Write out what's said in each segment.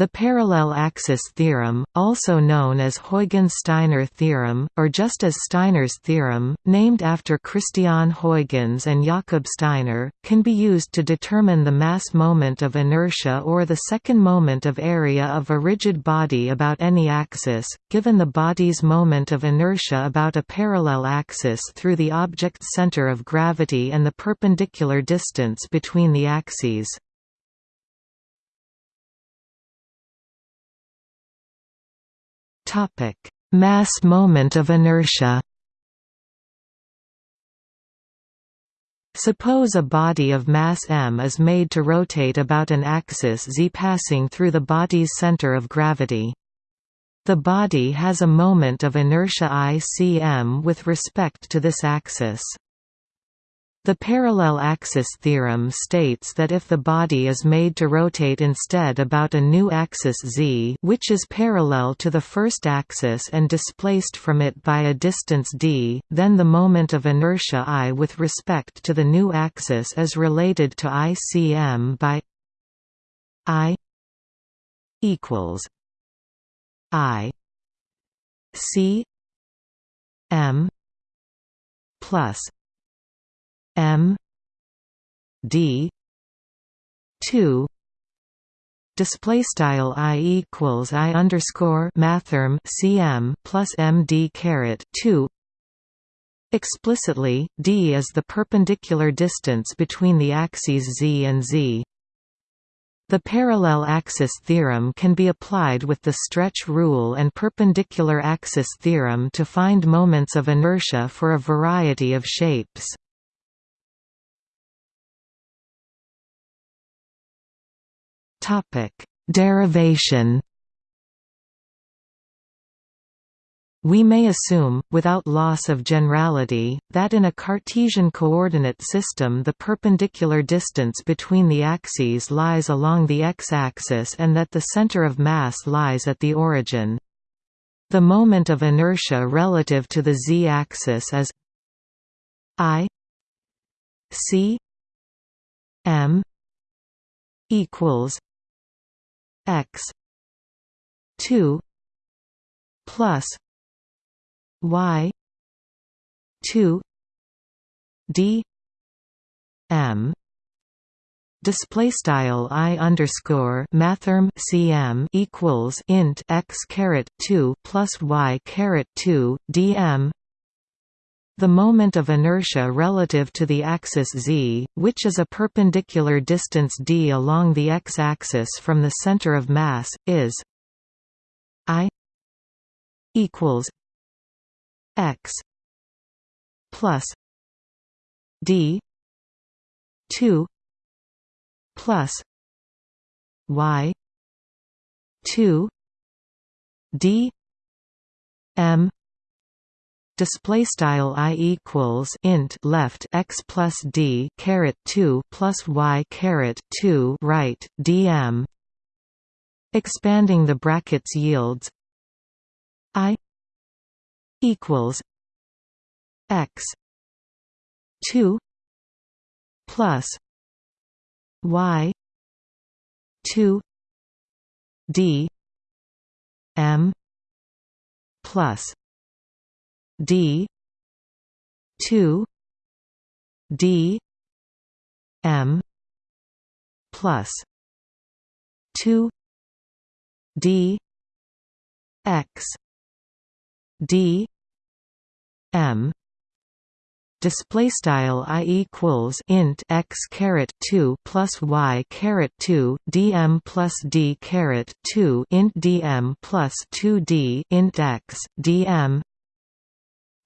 The parallel axis theorem, also known as Huygens-Steiner theorem, or just as Steiner's theorem, named after Christian Huygens and Jakob Steiner, can be used to determine the mass moment of inertia or the second moment of area of a rigid body about any axis, given the body's moment of inertia about a parallel axis through the object's center of gravity and the perpendicular distance between the axes. Mass moment of inertia. Suppose a body of mass m is made to rotate about an axis z passing through the body's center of gravity. The body has a moment of inertia I cm with respect to this axis. The parallel axis theorem states that if the body is made to rotate instead about a new axis z which is parallel to the first axis and displaced from it by a distance d, then the moment of inertia i with respect to the new axis is related to icm by i equals i c m plus M. D. two. Display style i equals i underscore mathrm cm plus md caret 2 explicitly d is the perpendicular distance between the axes z and z. The parallel axis theorem can be applied with the stretch rule and perpendicular axis theorem to find moments of inertia for a variety of shapes Topic: Derivation. We may assume, without loss of generality, that in a Cartesian coordinate system the perpendicular distance between the axes lies along the x-axis and that the center of mass lies at the origin. The moment of inertia relative to the z-axis is i c m equals x. 2 plus y 2 d m. Display style i underscore mathrm cm equals int x caret 2 plus y caret 2 dm the moment of inertia relative to the axis z, which is a perpendicular distance d along the x-axis from the center of mass, is i equals x plus d 2 plus y 2 d m display style i equals int left x plus d caret 2 plus y caret 2 right dm expanding the brackets yields i equals x 2 plus y 2 d m plus D. two. D. M. plus two. D. X. D. M. Display style i equals int x caret 2 plus y caret 2 dm plus d caret 2 int dm plus 2 d int x dm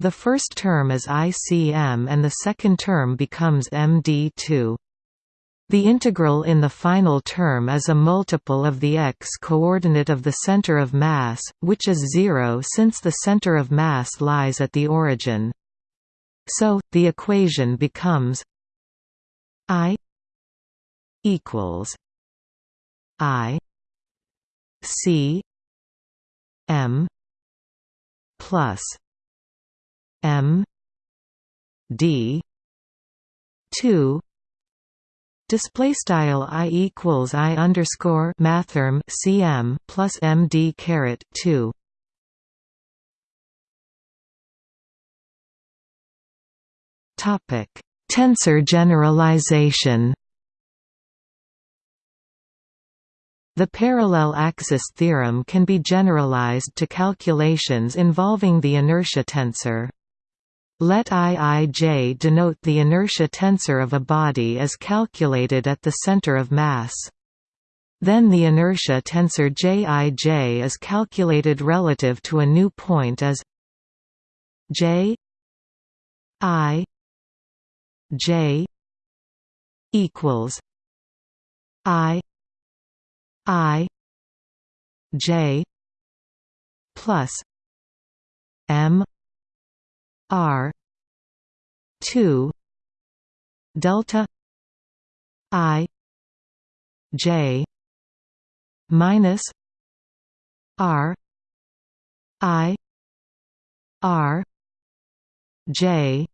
the first term is ICM and the second term becomes MD2. The integral in the final term is a multiple of the x-coordinate of the center of mass, which is zero since the center of mass lies at the origin. So, the equation becomes I equals I C M plus M D two Display style i equals i underscore mathrm cm plus md caret two. Topic: Tensor generalization. The parallel axis theorem can be generalized to calculations involving the inertia tensor. Let Iij denote the inertia tensor of a body as calculated at the center of mass. Then the inertia tensor Jij is calculated relative to a new point as J I J equals I I J plus M R two delta I J minus R I R J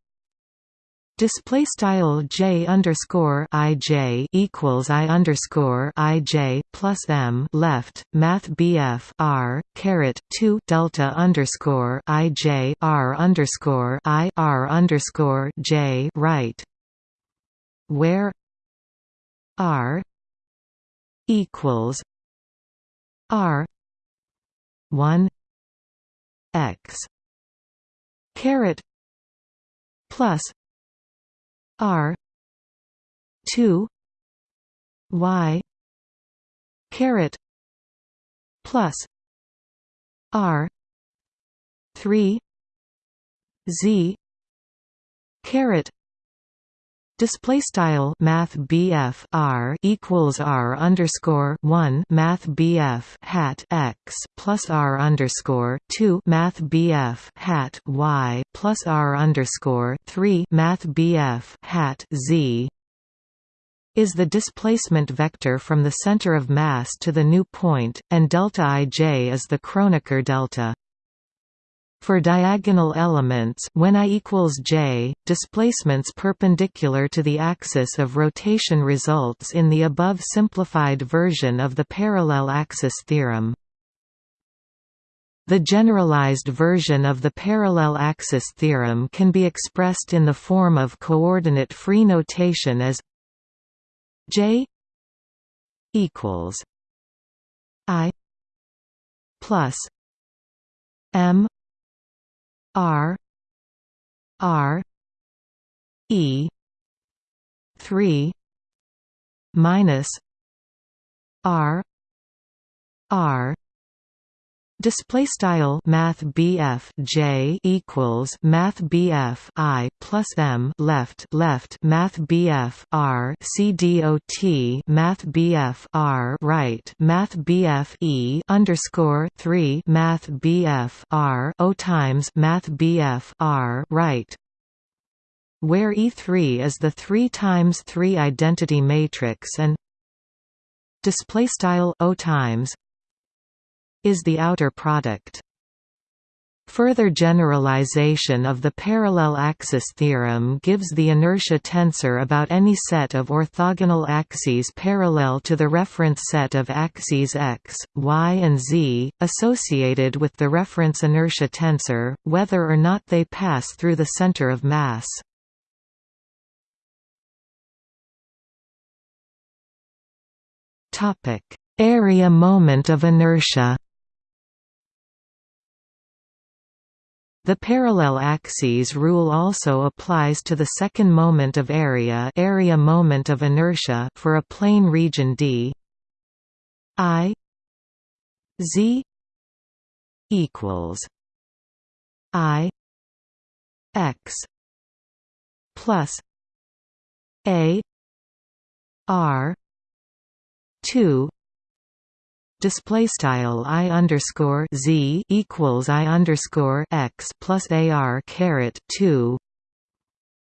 Display style j underscore i j equals i underscore i j plus m left math bf r caret two delta underscore i j r underscore i r underscore j right, where r equals r one x caret plus R two Y caret plus R three Z caret Display style Math BF R equals R underscore one Math BF hat X plus R underscore two Math BF hat Y plus R underscore three Math BF hat Z is the displacement vector from the center of mass to the new point, and delta ij is the Kronecker delta. For diagonal elements when i equals j, displacements perpendicular to the axis of rotation results in the above simplified version of the parallel axis theorem. The generalized version of the parallel axis theorem can be expressed in the form of coordinate-free notation as j equals i plus m R R E three minus R R Display style Math BF J equals Math BF I plus M left left Math BF R C D O T Math BF R right Math BF E underscore three Math BF R O times Math BF R right where E3 is the 3 times 3 identity matrix and display style O times is the outer product. Further generalization of the parallel axis theorem gives the inertia tensor about any set of orthogonal axes parallel to the reference set of axes x, y and z, associated with the reference inertia tensor, whether or not they pass through the center of mass. Area moment of inertia The parallel axes rule also applies to the second moment of area area moment of inertia for a plane region D. I Z equals I X plus A R two display style i underscore z equals i underscore x plus ar caret two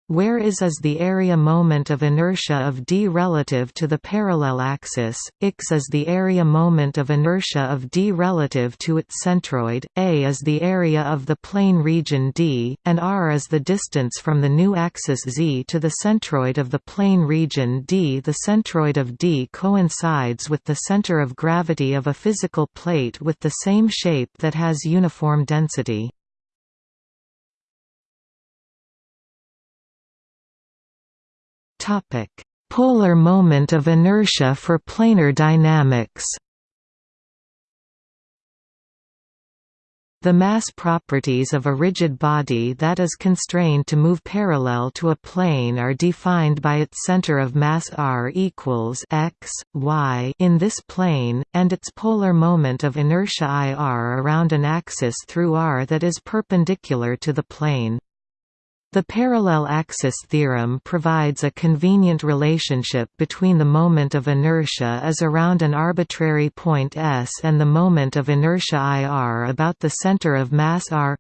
where is is the area moment of inertia of d relative to the parallel axis, x is the area moment of inertia of d relative to its centroid, a is the area of the plane region d, and r is the distance from the new axis z to the centroid of the plane region d. The centroid of d coincides with the center of gravity of a physical plate with the same shape that has uniform density. Topic: Polar moment of inertia for planar dynamics. The mass properties of a rigid body that is constrained to move parallel to a plane are defined by its center of mass r equals x, y in this plane, and its polar moment of inertia ir around an axis through r that is perpendicular to the plane. The parallel axis theorem provides a convenient relationship between the moment of inertia as around an arbitrary point S and the moment of inertia IR about the center of mass R.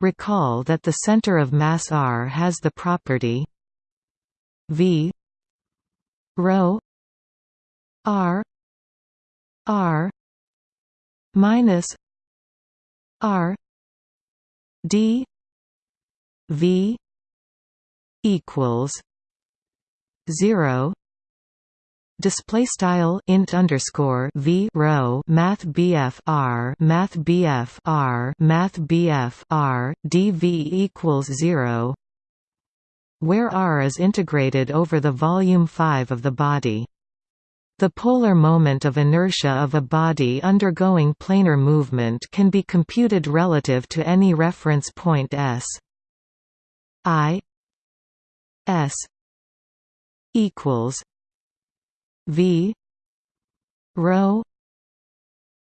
Recall that the center of mass R has the property V rho R R minus R D V equals zero. Display style int underscore v rho math bf r math bf r math r dv equals zero. Where r is integrated over the volume 5 of the body. The polar moment of inertia of a body undergoing planar movement can be computed relative to any reference point s I S equals V rho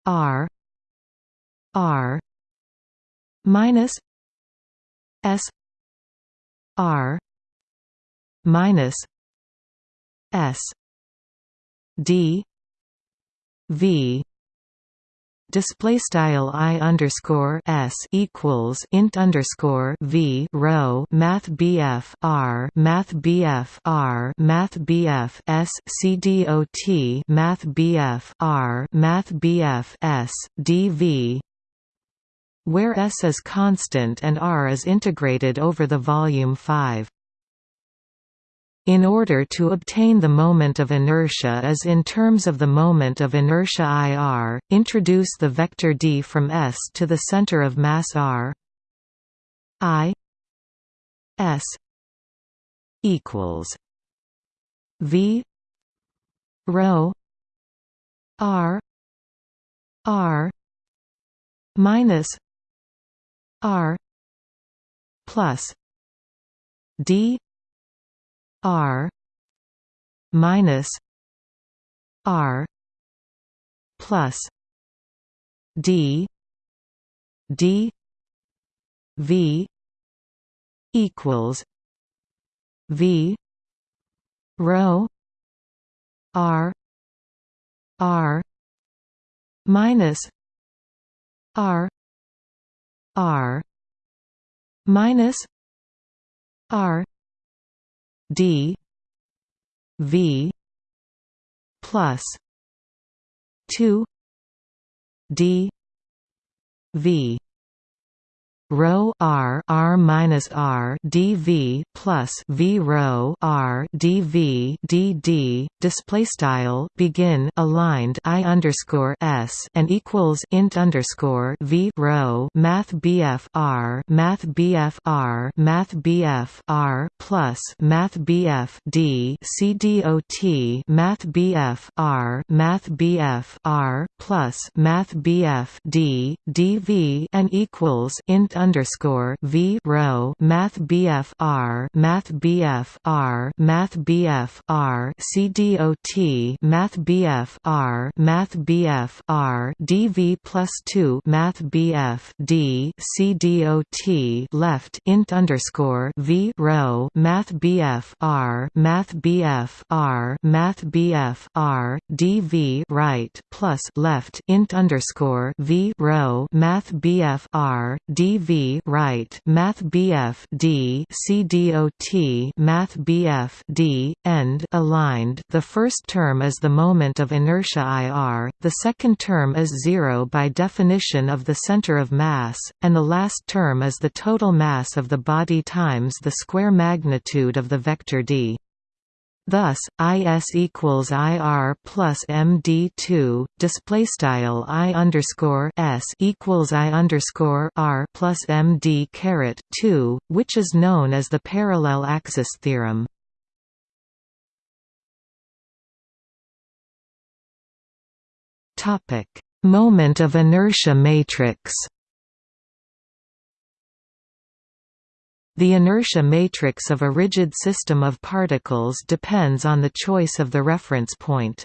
R R minus S R minus S D V display style i underscore s equals int underscore v rho math bf r math bf r math bf s c dot math bf r math bf s dv where s is constant and r is integrated over the volume 5 in order to obtain the moment of inertia as in terms of the moment of inertia IR, introduce the vector d from S to the center of mass R. I S equals V rho R R minus R plus D R minus R plus D D V equals V rho R R minus R R minus R d v plus 2 d v rho r r minus r dv plus v rho r dv dd display style begin aligned i underscore s and equals int underscore v rho math bf r math bf r math bf r plus math bf d c dot math bf r math bf r plus math bf d dv and equals int underscore V rho Math BF R Math BF R Math BF R CDOT Math BF R Math BF R DV plus two Math BF D CDOT left int underscore V rho Math BF R Math BF R Math BF R DV right plus left int underscore V rho Math BF R DV CV right Math BF D CDOT Math BF D end aligned. The first term is the moment of inertia IR, the second term is zero by definition of the center of mass, and the last term is the total mass of the body times the square magnitude of the vector d. Thus, is equals ir plus md2 display style i underscore s equals i underscore r plus md caret 2, which is known as the parallel axis theorem. Topic: Moment of inertia matrix. The inertia matrix of a rigid system of particles depends on the choice of the reference point.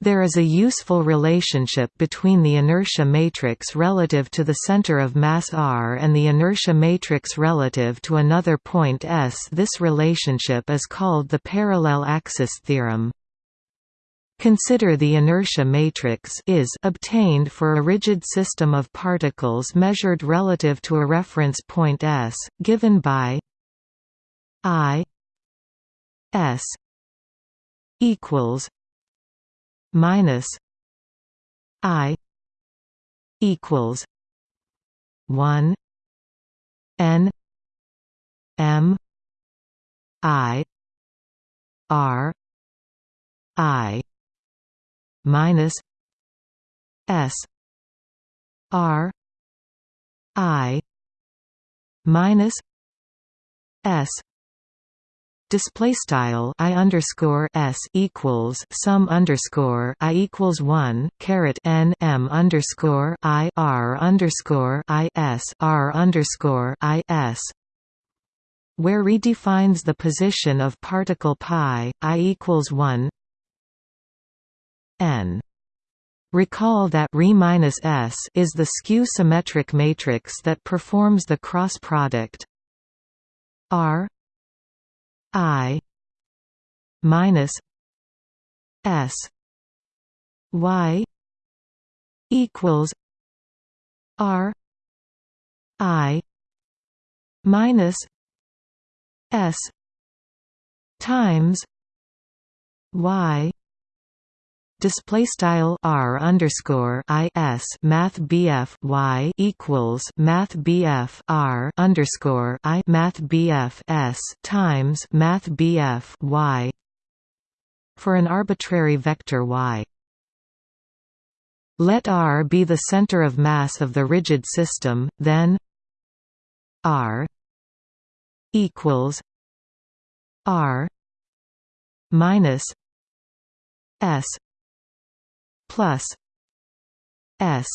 There is a useful relationship between the inertia matrix relative to the center of mass r and the inertia matrix relative to another point S. This relationship is called the parallel axis theorem. Consider the inertia matrix is obtained for a rigid system of particles measured relative to a reference point S, given by I S equals minus I equals one N M I R I minus S R I minus S. Display style I underscore S equals sum underscore I equals one caret N M underscore I R underscore I S R underscore I S where redefines the position of particle pi I equals one n. Recall that Re-S is the skew-symmetric matrix that performs the cross product R I minus S Y equals R I minus S times Y display style r underscore i s math bf y equals math bf r underscore i math bf s times math bf y for an arbitrary vector y. Let R be the center of mass of the rigid system, then R equals R minus S plus S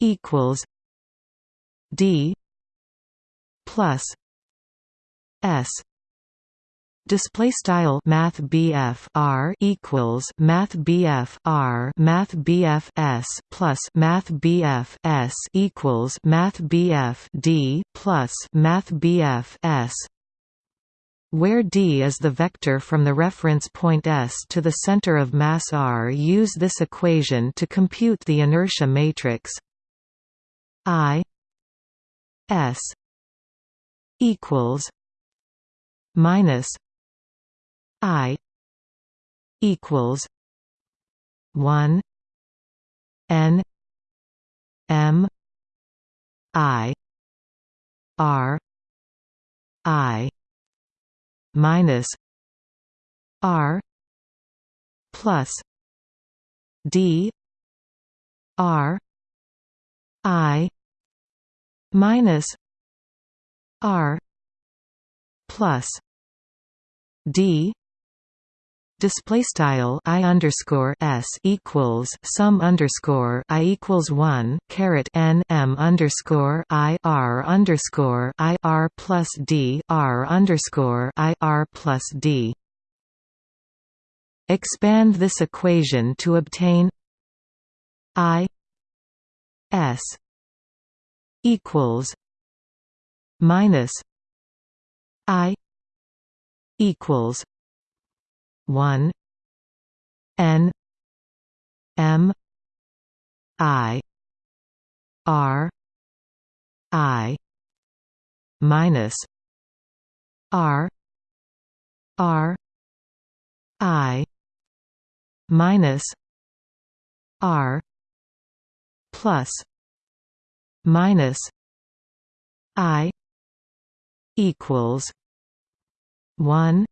equals D plus S. Display style Math BF R equals Math BF R Math BF S plus Math BF S equals Math BF D plus Math BF S where d is the vector from the reference point S to the center of mass r. Use this equation to compute the inertia matrix I S equals minus I equals one N M I R I minus R plus D R I minus R plus D display style i underscore s equals sum underscore i equals one caret n m underscore i r underscore i r plus d r underscore i r plus d. Expand this equation to obtain i s equals minus i equals 1 n m i r I minus R R I minus R plus minus I equals one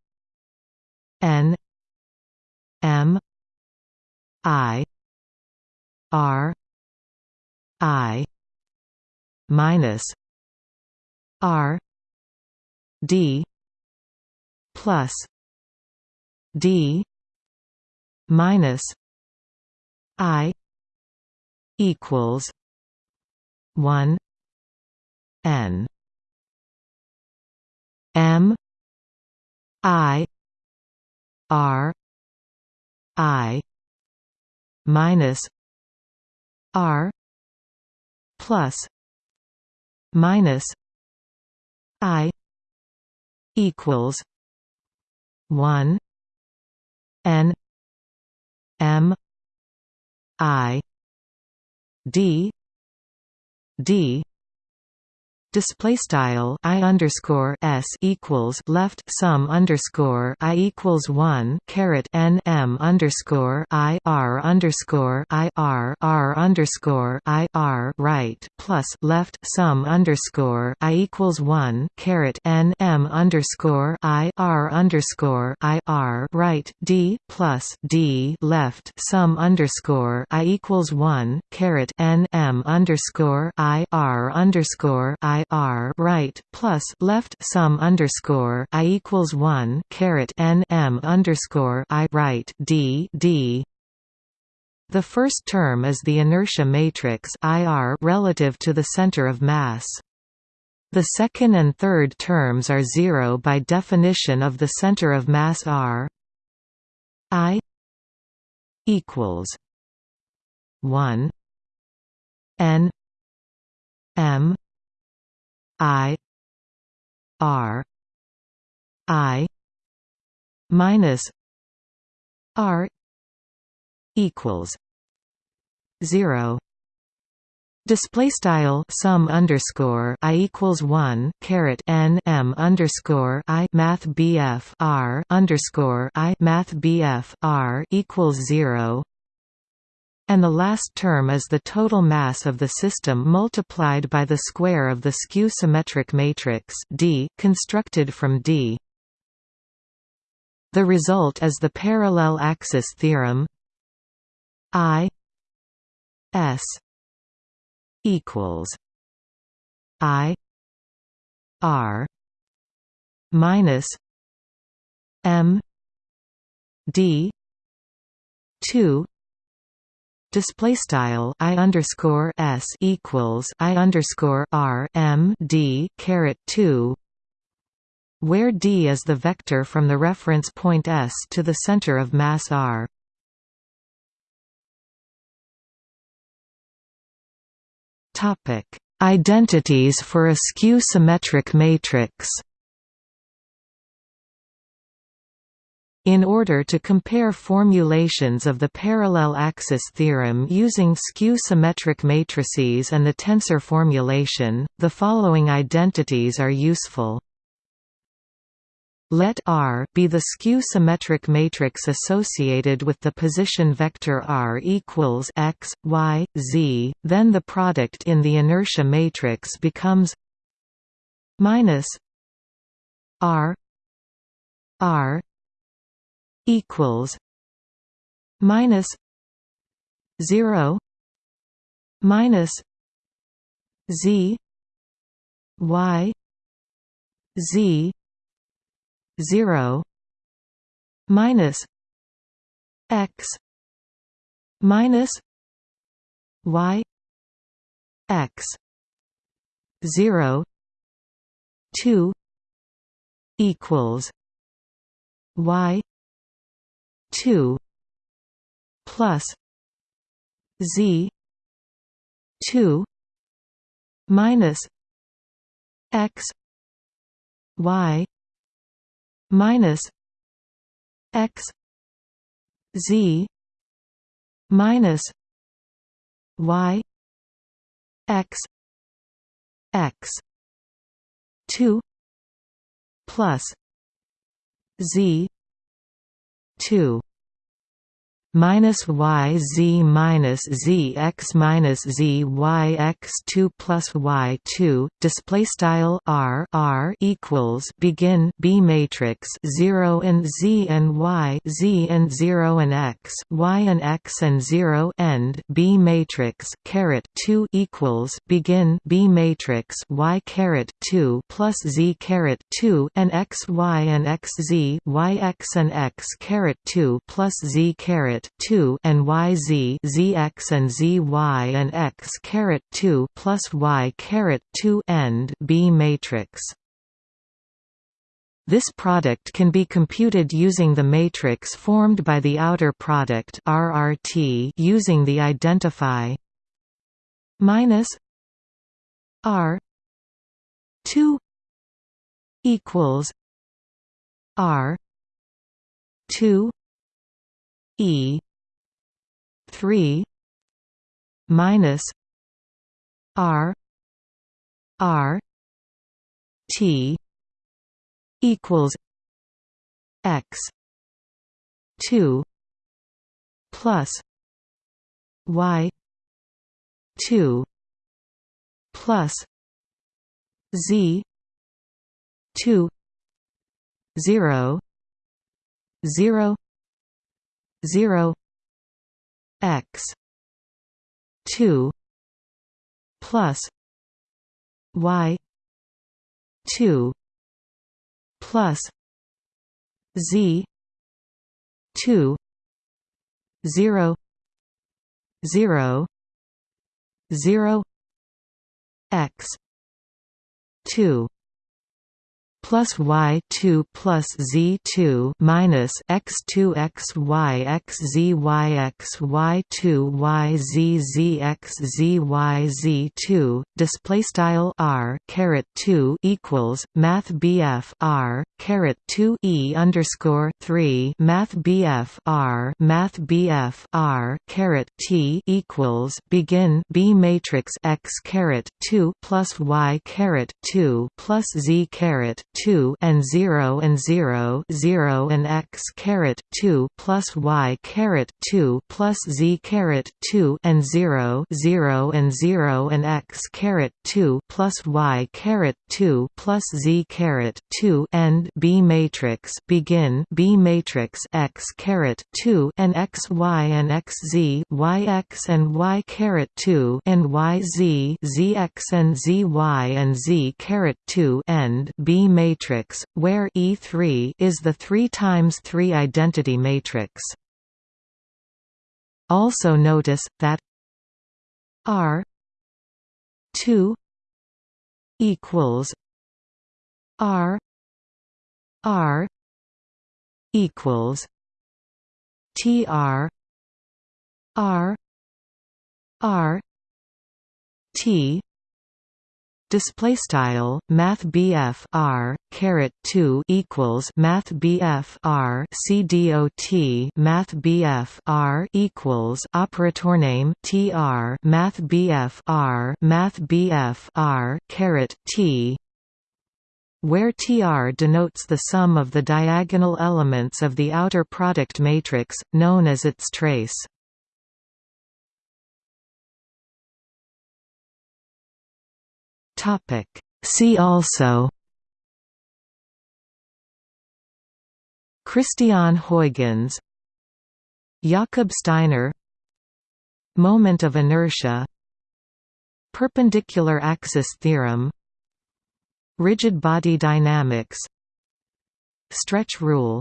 N M I R I minus R D plus D minus I equals one N. M I R I minus R plus minus I equals one N M I D D display style i underscore s equals left sum underscore i equals one caret n m underscore i r underscore i r r underscore i r right plus left sum underscore i equals one caret n m underscore i r underscore i r right d plus d left sum underscore i equals one caret n m underscore i r underscore i I R right plus left sum underscore I equals one caret N M underscore I right D D the first term is the inertia matrix IR relative to the center of mass. The second and third terms are zero by definition of the center of mass R. I equals one N M I R I minus R equals zero. Display style sum underscore i equals one caret n m underscore i math bf r underscore i math bf r equals zero and the last term is the total mass of the system multiplied by the square of the skew-symmetric matrix D constructed from D. The result is the parallel axis theorem I S equals I R minus M D two display style i underscore s equals i underscore r m d caret 2 where d is the vector from the reference point s to the center of mass r. Topic identities for a skew symmetric matrix In order to compare formulations of the parallel axis theorem using skew-symmetric matrices and the tensor formulation, the following identities are useful. Let R be the skew-symmetric matrix associated with the position vector R equals x, y, z, then the product in the inertia matrix becomes minus R R equals minus 0 minus z y z 0 minus x minus y x 0 2 equals y 2 plus z 2 minus x y minus x z minus y x x 2 plus z 2 minus y z minus z x minus z y x two plus y two display style r r equals begin B matrix zero and z and y z and zero and x y and x and zero end B matrix caret two equals begin B matrix y caret two plus z caret two and x y and x z y x and x caret two plus z caret 2 and yz zx and zy and x caret 2 plus y caret 2 end B matrix. This product can be computed using the matrix formed by the outer product RRT using the identify minus R 2 equals R 2 E three minus R R T equals X two plus Y two plus Z two zero zero zero x 2 plus y 2 plus z 2 0 0 0 x 2 plus y two plus z two minus x two x y x z y x y two y z z x z y z two display style r caret two equals math bf r caret two e underscore three math bf r math bf r caret t equals begin b matrix x caret two plus y caret two plus z caret 2 and 0 and 0 0 and x caret 2 plus y caret 2 plus z caret 2 and 0 0 and 0 and x caret 2 plus y caret 2 plus z caret 2 end B matrix begin B matrix x caret 2 and x y and x z y x and y caret 2 and y z z x and z y and z caret 2 end B matrix matrix, where E3 is the 3 times 3 identity matrix. Also notice that R 2 equals R R equals TR R R T display style math BF R caret 2 equals math BF R C D O T math BF R equals operator name TR math BF R math BF R caret T where TR denotes the sum of the diagonal elements of the outer product matrix, known as its trace. Topic. See also Christian Huygens Jakob Steiner Moment of inertia Perpendicular axis theorem Rigid body dynamics Stretch rule